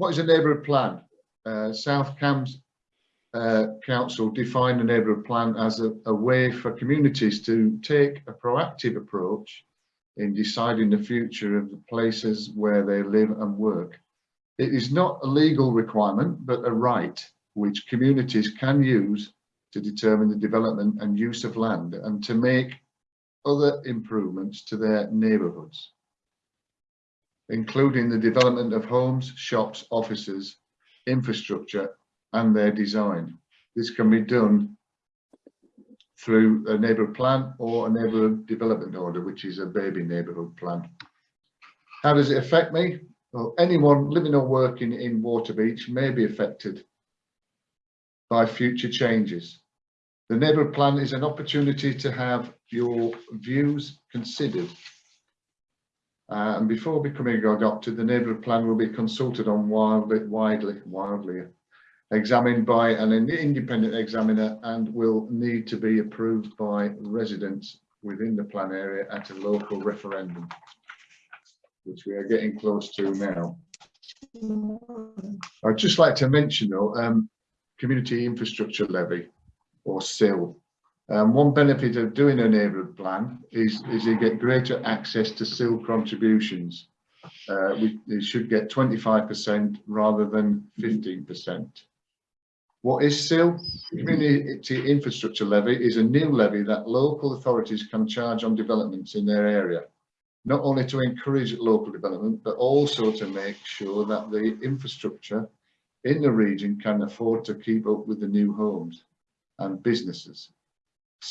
what is a neighbourhood plan? Uh, South Cambs uh, Council defined a neighbourhood plan as a, a way for communities to take a proactive approach in deciding the future of the places where they live and work. It is not a legal requirement, but a right which communities can use to determine the development and use of land and to make other improvements to their neighbourhoods, including the development of homes, shops, offices, infrastructure and their design. This can be done through a neighbourhood plan or a neighbourhood development order, which is a baby neighbourhood plan. How does it affect me? Well, anyone living or working in Waterbeach may be affected by future changes. The neighbourhood plan is an opportunity to have your views considered. Uh, and before becoming adopted, the neighbourhood plan will be consulted on wildly, widely, wildly examined by an independent examiner and will need to be approved by residents within the plan area at a local referendum, which we are getting close to now. I'd just like to mention though, um, community infrastructure levy or CIL. Um, one benefit of doing a neighbourhood plan is, is you get greater access to CIL contributions. Uh, we, we should get 25% rather than 15%. What is CIL? Community Infrastructure Levy is a new levy that local authorities can charge on developments in their area, not only to encourage local development, but also to make sure that the infrastructure in the region can afford to keep up with the new homes and businesses.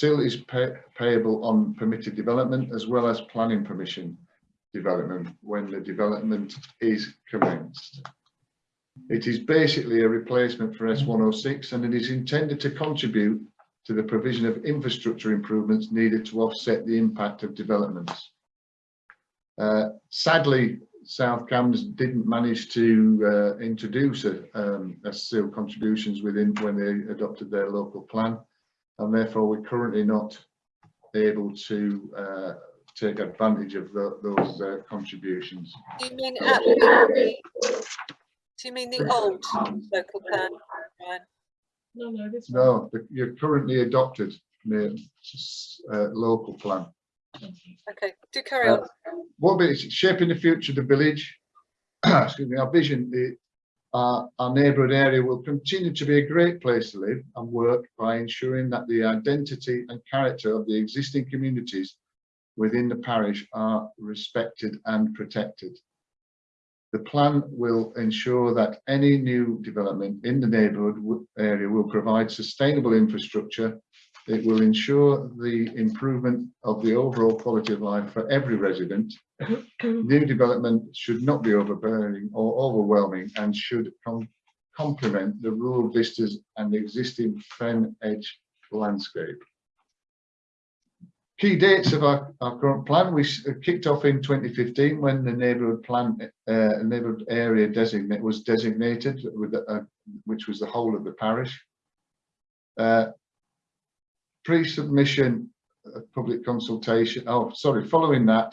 Is pay payable on permitted development as well as planning permission development when the development is commenced. It is basically a replacement for S106 and it is intended to contribute to the provision of infrastructure improvements needed to offset the impact of developments. Uh, sadly, South Cambs didn't manage to uh, introduce a, um, a CIL contributions within when they adopted their local plan and therefore we're currently not able to uh, take advantage of the, those uh, contributions. Do you mean at the, do you mean the old local plan, No, no, this one. No, the- you're currently adopted the uh, local plan. Okay, do carry on. What bit shaping the future of the village? Excuse me, our vision, our, our neighbourhood area will continue to be a great place to live and work by ensuring that the identity and character of the existing communities within the parish are respected and protected. The plan will ensure that any new development in the neighbourhood area will provide sustainable infrastructure. It will ensure the improvement of the overall quality of life for every resident. new development should not be overbearing or overwhelming and should com complement the rural vistas and existing fen edge landscape. Key dates of our, our current plan, we uh, kicked off in 2015 when the neighbourhood plan, uh, neighbourhood area designate was designated with uh, which was the whole of the parish. Uh, Pre-submission uh, public consultation, oh sorry, following that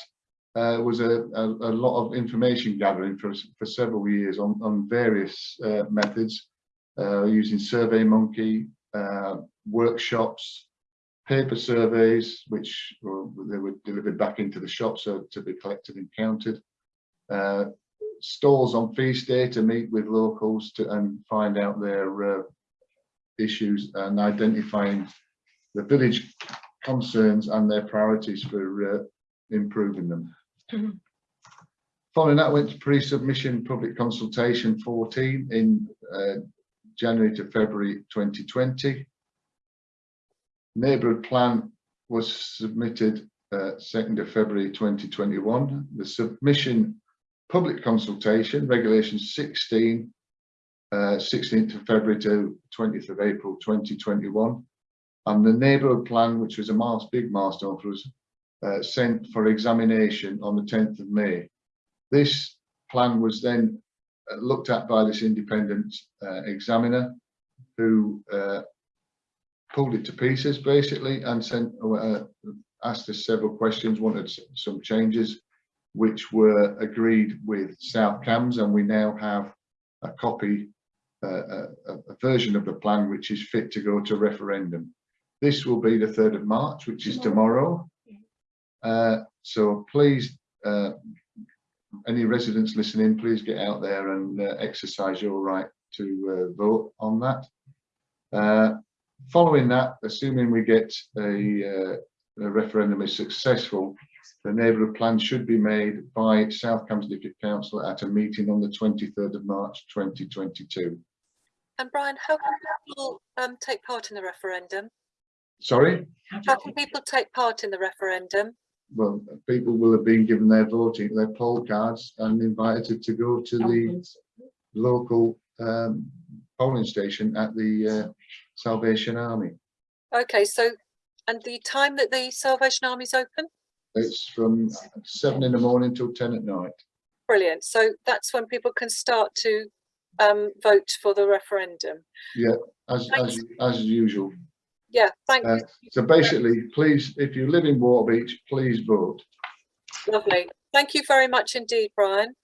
uh, was a, a, a, lot of information gathering for, for several years on, on various uh, methods using SurveyMonkey, workshops, paper surveys, which were, they were delivered back into the shop so to be collected and counted. Uh, stalls on feast day to meet with locals to and find out their uh, issues and identifying the village concerns and their priorities for uh, improving them. Mm -hmm. Following that went to pre-submission public consultation 14 in uh, January to February 2020 neighbourhood plan was submitted uh, 2nd of February 2021. The submission public consultation, regulation 16, uh, 16th of February to 20th of April 2021. And the neighbourhood plan, which was a miles, big milestone for us, uh, sent for examination on the 10th of May. This plan was then uh, looked at by this independent uh, examiner who uh, pulled it to pieces basically and sent uh, asked us several questions, wanted some changes, which were agreed with South Cambs, and we now have a copy, uh, a- a version of the plan which is fit to go to referendum. This will be the third of March, which is tomorrow. Uh, so please, uh, any residents listening, please get out there and uh, exercise your right to uh, vote on that. Uh, following that, assuming we get a, uh, a referendum is successful, the neighbourhood plan should be made by South Cambs District Council at a meeting on the twenty-third of March, twenty twenty-two. And Brian, how can people um, take part in the referendum? Sorry, How can people take part in the referendum? well, people will have been given their voting, their poll cards and invited to go to the local um, polling station at the uh, Salvation Army. Okay, so, and the time that the Salvation Army is open? It's from seven in the morning till ten at night. Brilliant. So that's when people can start to um, vote for the referendum. As, as, as usual. Yeah, thank Uh, you. So basically, please, if you live in Waterbeach, please vote. Lovely. Thank you very much indeed, Brian.